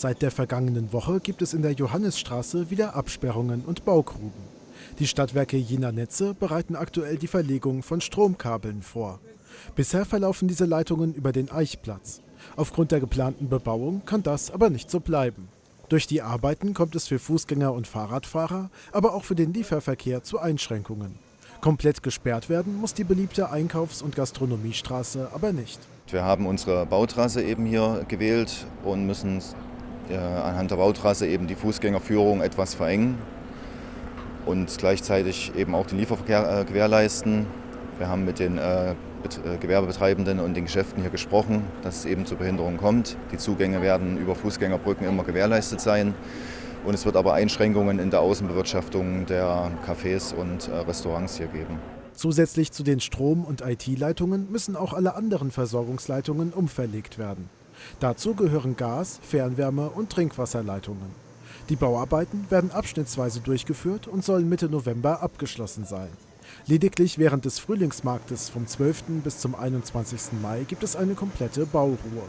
Seit der vergangenen Woche gibt es in der Johannisstraße wieder Absperrungen und Baugruben. Die Stadtwerke Jena Netze bereiten aktuell die Verlegung von Stromkabeln vor. Bisher verlaufen diese Leitungen über den Eichplatz. Aufgrund der geplanten Bebauung kann das aber nicht so bleiben. Durch die Arbeiten kommt es für Fußgänger und Fahrradfahrer, aber auch für den Lieferverkehr zu Einschränkungen. Komplett gesperrt werden muss die beliebte Einkaufs- und Gastronomiestraße aber nicht. Wir haben unsere Bautrasse eben hier gewählt und müssen anhand der Bautrasse eben die Fußgängerführung etwas verengen und gleichzeitig eben auch den Lieferverkehr äh, gewährleisten. Wir haben mit den äh, Gewerbebetreibenden und den Geschäften hier gesprochen, dass es eben zu Behinderungen kommt. Die Zugänge werden über Fußgängerbrücken immer gewährleistet sein. Und es wird aber Einschränkungen in der Außenbewirtschaftung der Cafés und äh, Restaurants hier geben. Zusätzlich zu den Strom- und IT-Leitungen müssen auch alle anderen Versorgungsleitungen umverlegt werden. Dazu gehören Gas-, Fernwärme- und Trinkwasserleitungen. Die Bauarbeiten werden abschnittsweise durchgeführt und sollen Mitte November abgeschlossen sein. Lediglich während des Frühlingsmarktes vom 12. bis zum 21. Mai gibt es eine komplette Bauruhe.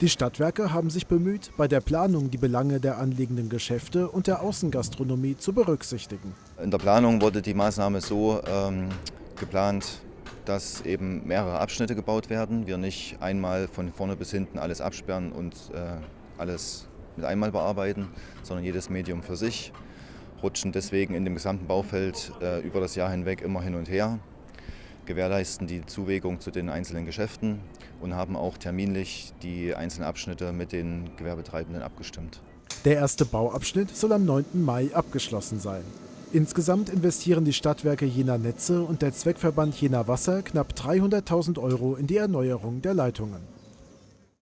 Die Stadtwerke haben sich bemüht, bei der Planung die Belange der anliegenden Geschäfte und der Außengastronomie zu berücksichtigen. In der Planung wurde die Maßnahme so ähm, geplant, dass eben mehrere Abschnitte gebaut werden. Wir nicht einmal von vorne bis hinten alles absperren und äh, alles mit einmal bearbeiten, sondern jedes Medium für sich. Rutschen deswegen in dem gesamten Baufeld äh, über das Jahr hinweg immer hin und her gewährleisten die Zuwägung zu den einzelnen Geschäften und haben auch terminlich die einzelnen Abschnitte mit den Gewerbetreibenden abgestimmt. Der erste Bauabschnitt soll am 9. Mai abgeschlossen sein. Insgesamt investieren die Stadtwerke Jena Netze und der Zweckverband Jena Wasser knapp 300.000 Euro in die Erneuerung der Leitungen.